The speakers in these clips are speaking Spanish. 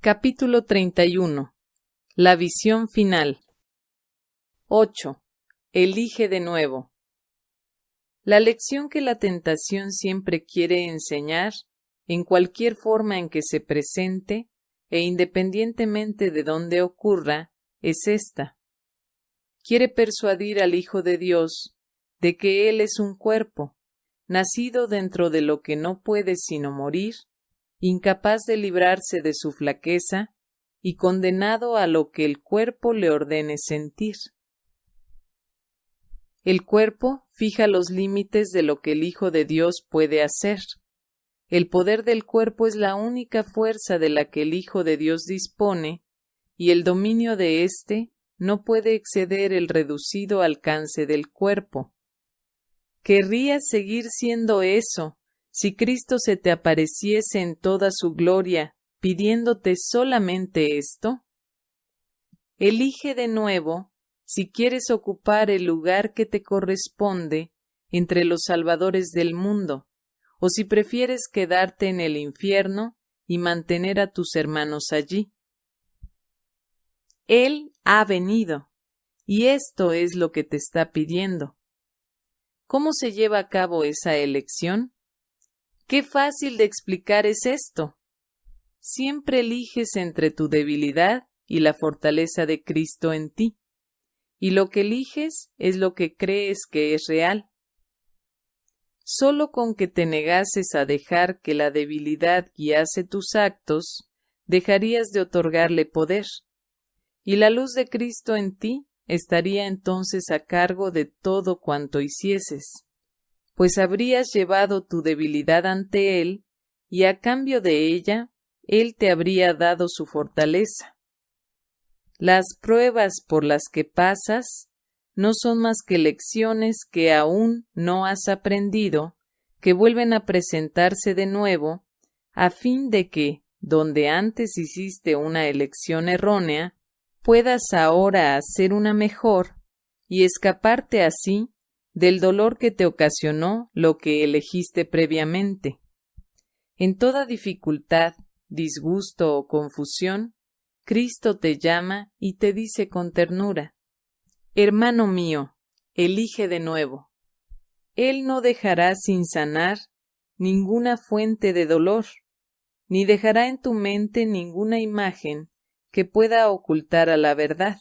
Capítulo 31. La visión final. 8. Elige de nuevo. La lección que la tentación siempre quiere enseñar, en cualquier forma en que se presente, e independientemente de dónde ocurra, es esta. Quiere persuadir al Hijo de Dios de que Él es un cuerpo, nacido dentro de lo que no puede sino morir, incapaz de librarse de su flaqueza y condenado a lo que el cuerpo le ordene sentir. El cuerpo fija los límites de lo que el Hijo de Dios puede hacer. El poder del cuerpo es la única fuerza de la que el Hijo de Dios dispone, y el dominio de éste no puede exceder el reducido alcance del cuerpo. ¿Querrías seguir siendo eso si Cristo se te apareciese en toda su gloria, pidiéndote solamente esto? Elige de nuevo si quieres ocupar el lugar que te corresponde entre los salvadores del mundo, o si prefieres quedarte en el infierno y mantener a tus hermanos allí. Él ha venido, y esto es lo que te está pidiendo. ¿Cómo se lleva a cabo esa elección? Qué fácil de explicar es esto. Siempre eliges entre tu debilidad y la fortaleza de Cristo en ti, y lo que eliges es lo que crees que es real. Solo con que te negases a dejar que la debilidad guiase tus actos, dejarías de otorgarle poder, y la luz de Cristo en ti estaría entonces a cargo de todo cuanto hicieses, pues habrías llevado tu debilidad ante Él, y a cambio de ella, Él te habría dado su fortaleza. Las pruebas por las que pasas no son más que lecciones que aún no has aprendido, que vuelven a presentarse de nuevo, a fin de que, donde antes hiciste una elección errónea, puedas ahora hacer una mejor y escaparte así del dolor que te ocasionó lo que elegiste previamente. En toda dificultad, disgusto o confusión, Cristo te llama y te dice con ternura, Hermano mío, elige de nuevo. Él no dejará sin sanar ninguna fuente de dolor, ni dejará en tu mente ninguna imagen que pueda ocultar a la verdad.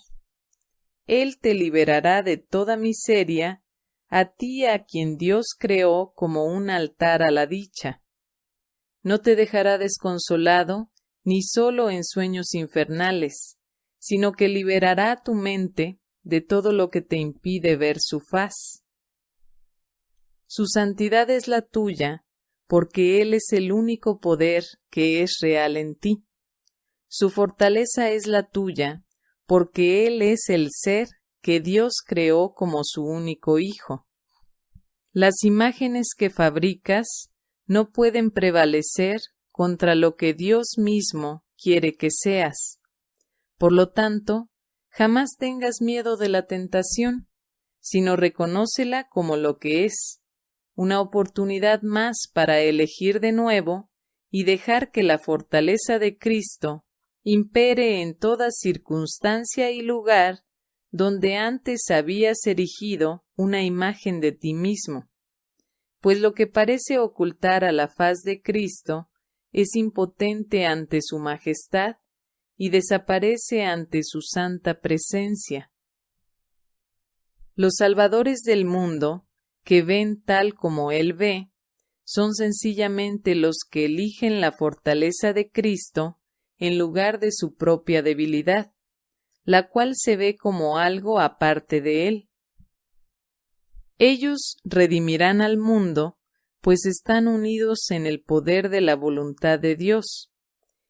Él te liberará de toda miseria, a ti a quien Dios creó como un altar a la dicha. No te dejará desconsolado ni solo en sueños infernales, sino que liberará tu mente de todo lo que te impide ver su faz. Su santidad es la tuya, porque Él es el único poder que es real en ti. Su fortaleza es la tuya, porque Él es el ser que Dios creó como su único Hijo. Las imágenes que fabricas no pueden prevalecer contra lo que Dios mismo quiere que seas. Por lo tanto, jamás tengas miedo de la tentación, sino reconócela como lo que es, una oportunidad más para elegir de nuevo y dejar que la fortaleza de Cristo impere en toda circunstancia y lugar donde antes habías erigido una imagen de ti mismo, pues lo que parece ocultar a la faz de Cristo es impotente ante su majestad y desaparece ante su santa presencia. Los salvadores del mundo, que ven tal como Él ve, son sencillamente los que eligen la fortaleza de Cristo en lugar de su propia debilidad, la cual se ve como algo aparte de él. Ellos redimirán al mundo, pues están unidos en el poder de la voluntad de Dios,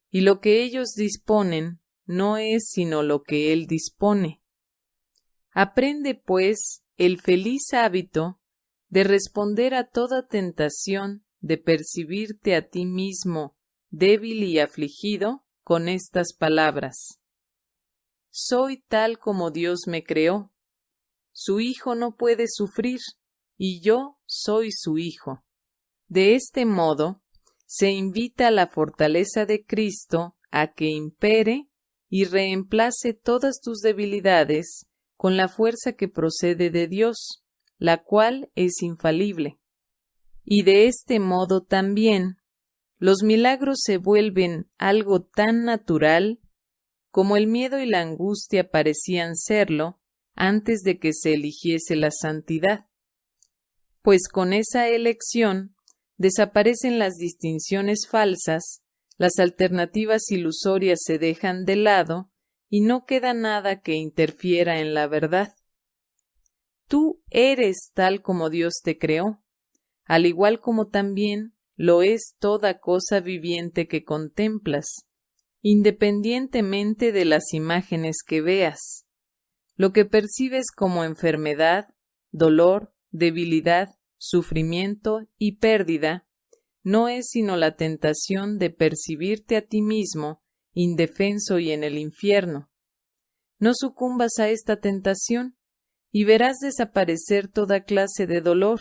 y lo que ellos disponen no es sino lo que Él dispone. Aprende, pues, el feliz hábito de responder a toda tentación de percibirte a ti mismo débil y afligido con estas palabras. Soy tal como Dios me creó. Su Hijo no puede sufrir, y yo soy su Hijo. De este modo, se invita a la fortaleza de Cristo a que impere y reemplace todas tus debilidades con la fuerza que procede de Dios, la cual es infalible. Y de este modo también los milagros se vuelven algo tan natural como el miedo y la angustia parecían serlo antes de que se eligiese la santidad. Pues con esa elección desaparecen las distinciones falsas, las alternativas ilusorias se dejan de lado y no queda nada que interfiera en la verdad. Tú eres tal como Dios te creó, al igual como también lo es toda cosa viviente que contemplas, independientemente de las imágenes que veas. Lo que percibes como enfermedad, dolor, debilidad, sufrimiento y pérdida, no es sino la tentación de percibirte a ti mismo indefenso y en el infierno. No sucumbas a esta tentación y verás desaparecer toda clase de dolor,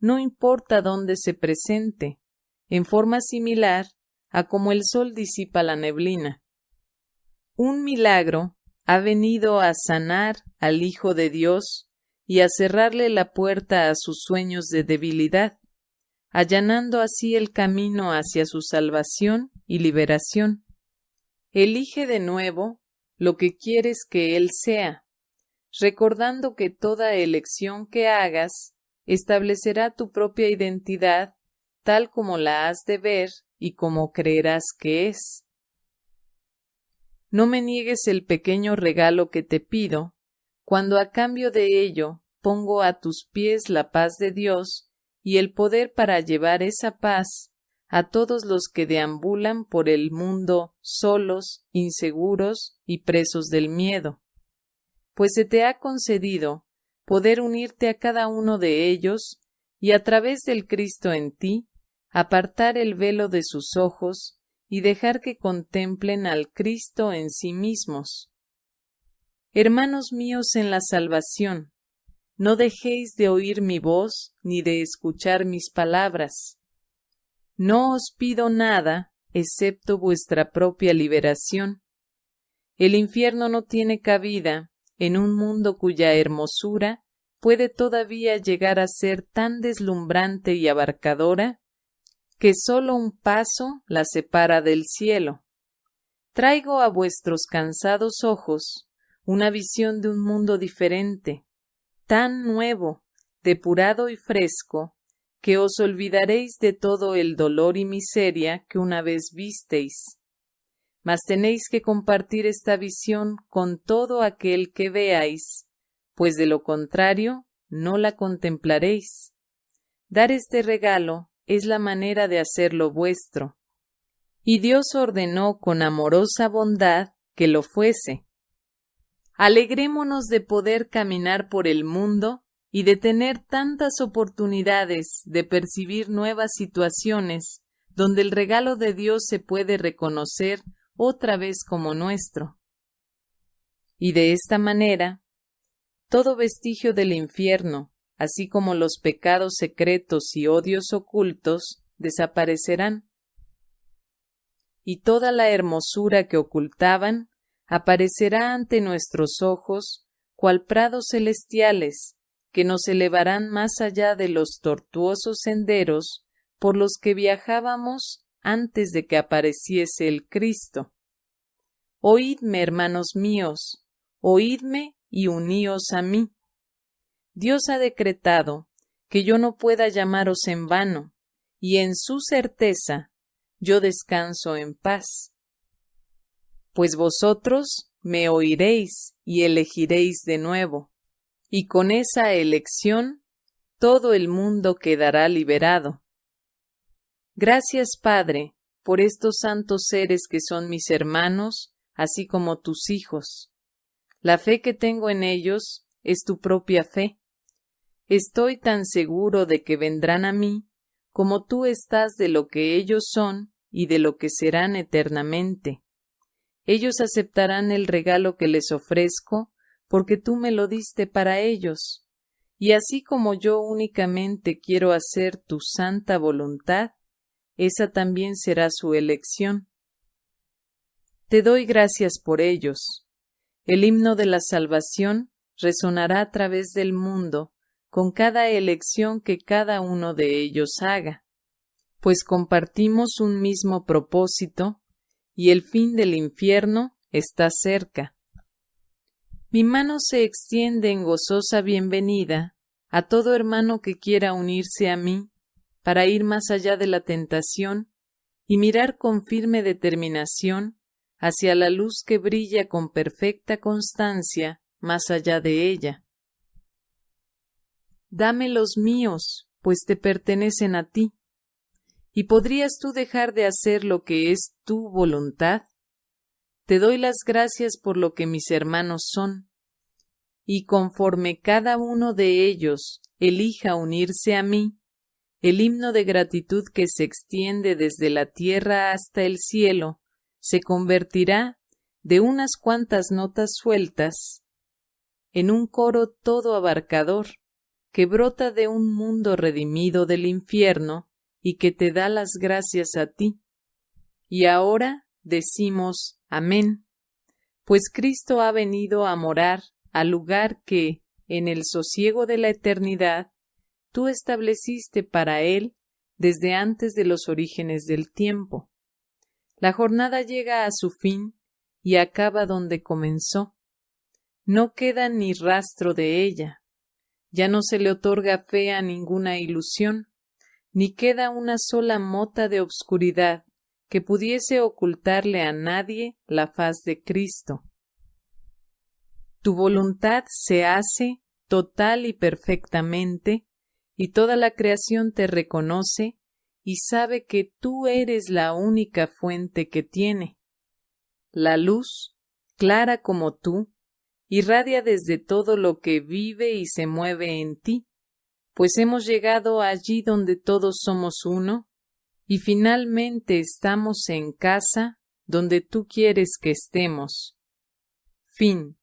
no importa dónde se presente, en forma similar a como el sol disipa la neblina. Un milagro ha venido a sanar al Hijo de Dios y a cerrarle la puerta a sus sueños de debilidad, allanando así el camino hacia su salvación y liberación. Elige de nuevo lo que quieres que Él sea, recordando que toda elección que hagas establecerá tu propia identidad tal como la has de ver y como creerás que es. No me niegues el pequeño regalo que te pido, cuando a cambio de ello pongo a tus pies la paz de Dios y el poder para llevar esa paz a todos los que deambulan por el mundo solos, inseguros y presos del miedo, pues se te ha concedido poder unirte a cada uno de ellos y a través del Cristo en ti, apartar el velo de sus ojos y dejar que contemplen al Cristo en sí mismos. Hermanos míos en la salvación, no dejéis de oír mi voz ni de escuchar mis palabras no os pido nada excepto vuestra propia liberación. El infierno no tiene cabida en un mundo cuya hermosura puede todavía llegar a ser tan deslumbrante y abarcadora que sólo un paso la separa del cielo. Traigo a vuestros cansados ojos una visión de un mundo diferente, tan nuevo, depurado y fresco, que os olvidaréis de todo el dolor y miseria que una vez visteis. Mas tenéis que compartir esta visión con todo aquel que veáis, pues de lo contrario no la contemplaréis. Dar este regalo es la manera de hacerlo vuestro. Y Dios ordenó con amorosa bondad que lo fuese. Alegrémonos de poder caminar por el mundo y de tener tantas oportunidades de percibir nuevas situaciones donde el regalo de Dios se puede reconocer otra vez como nuestro. Y de esta manera, todo vestigio del infierno, así como los pecados secretos y odios ocultos, desaparecerán. Y toda la hermosura que ocultaban aparecerá ante nuestros ojos, cual prados celestiales, que nos elevarán más allá de los tortuosos senderos por los que viajábamos antes de que apareciese el Cristo. Oídme, hermanos míos, oídme y uníos a mí. Dios ha decretado que yo no pueda llamaros en vano, y en su certeza yo descanso en paz. Pues vosotros me oiréis y elegiréis de nuevo y con esa elección todo el mundo quedará liberado. Gracias, Padre, por estos santos seres que son mis hermanos, así como tus hijos. La fe que tengo en ellos es tu propia fe. Estoy tan seguro de que vendrán a mí como tú estás de lo que ellos son y de lo que serán eternamente. Ellos aceptarán el regalo que les ofrezco porque tú me lo diste para ellos. Y así como yo únicamente quiero hacer tu santa voluntad, esa también será su elección. Te doy gracias por ellos. El himno de la salvación resonará a través del mundo con cada elección que cada uno de ellos haga, pues compartimos un mismo propósito y el fin del infierno está cerca. Mi mano se extiende en gozosa bienvenida a todo hermano que quiera unirse a mí para ir más allá de la tentación y mirar con firme determinación hacia la luz que brilla con perfecta constancia más allá de ella. Dame los míos, pues te pertenecen a ti. ¿Y podrías tú dejar de hacer lo que es tu voluntad? Te doy las gracias por lo que mis hermanos son. Y conforme cada uno de ellos elija unirse a mí, el himno de gratitud que se extiende desde la tierra hasta el cielo se convertirá de unas cuantas notas sueltas en un coro todo abarcador que brota de un mundo redimido del infierno y que te da las gracias a ti. Y ahora decimos Amén, pues Cristo ha venido a morar al lugar que, en el sosiego de la eternidad, tú estableciste para él desde antes de los orígenes del tiempo. La jornada llega a su fin y acaba donde comenzó, no queda ni rastro de ella. Ya no se le otorga fe a ninguna ilusión, ni queda una sola mota de obscuridad que pudiese ocultarle a nadie la faz de Cristo. Tu voluntad se hace total y perfectamente, y toda la creación te reconoce y sabe que tú eres la única fuente que tiene. La luz, clara como tú, irradia desde todo lo que vive y se mueve en ti, pues hemos llegado allí donde todos somos uno, y finalmente estamos en casa donde tú quieres que estemos. Fin.